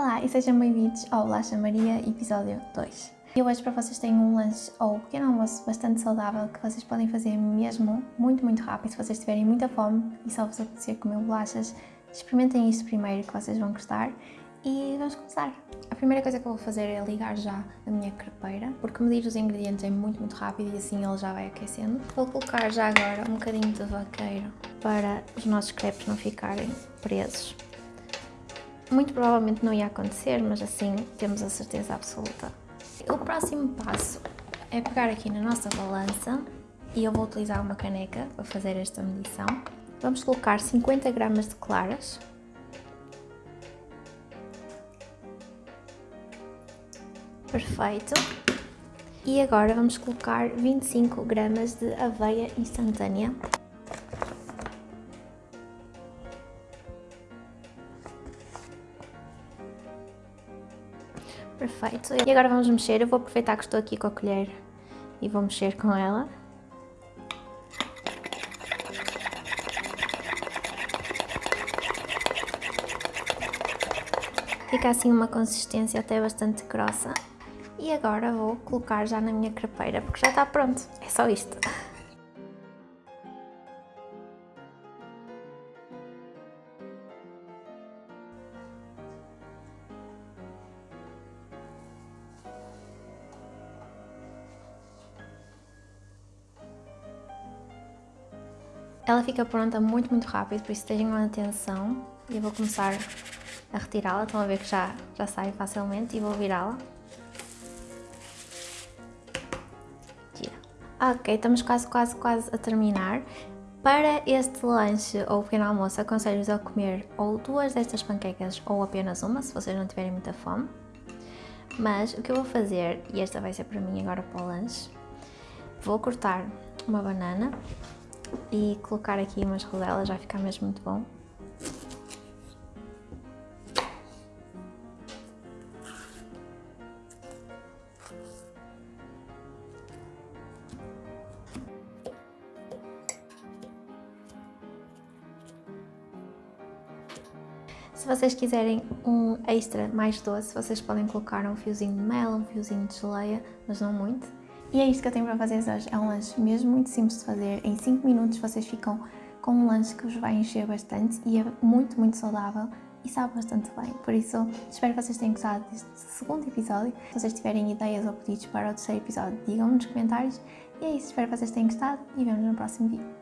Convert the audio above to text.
Olá e sejam bem-vindos ao Bolacha Maria, episódio 2. Eu hoje para vocês tenho um lanche ou um pequeno almoço bastante saudável que vocês podem fazer mesmo muito, muito rápido se vocês tiverem muita fome e só vos apetecer comer bolachas. Experimentem isto primeiro que vocês vão gostar e vamos começar. A primeira coisa que eu vou fazer é ligar já a minha crepeira, porque medir os ingredientes é muito, muito rápido e assim ele já vai aquecendo. Vou colocar já agora um bocadinho de vaqueiro para os nossos crepes não ficarem presos. Muito provavelmente não ia acontecer, mas assim temos a certeza absoluta. O próximo passo é pegar aqui na nossa balança e eu vou utilizar uma caneca para fazer esta medição. Vamos colocar 50 gramas de claras. Perfeito. E agora vamos colocar 25 gramas de aveia instantânea. Perfeito. E agora vamos mexer. Eu vou aproveitar que estou aqui com a colher e vou mexer com ela. Fica assim uma consistência até bastante grossa. E agora vou colocar já na minha crepeira, porque já está pronto. É só isto. Ela fica pronta muito, muito rápido, por isso tenham atenção. E eu vou começar a retirá-la, estão a ver que já, já sai facilmente e vou virá-la. Ok, estamos quase, quase, quase a terminar. Para este lanche ou pequeno almoço, aconselho-vos a comer ou duas destas panquecas ou apenas uma, se vocês não tiverem muita fome. Mas o que eu vou fazer, e esta vai ser para mim agora para o lanche, vou cortar uma banana e colocar aqui umas rodelas, vai ficar mesmo muito bom. Se vocês quiserem um extra mais doce, vocês podem colocar um fiozinho de mel, um fiozinho de geleia, mas não muito. E é isto que eu tenho para vocês hoje. É um lanche mesmo muito simples de fazer. Em 5 minutos vocês ficam com um lanche que vos vai encher bastante e é muito, muito saudável e sabe bastante bem. Por isso, espero que vocês tenham gostado deste segundo episódio. Se vocês tiverem ideias ou pedidos para o terceiro episódio, digam-me nos comentários. E é isso, espero que vocês tenham gostado e vemos no próximo vídeo.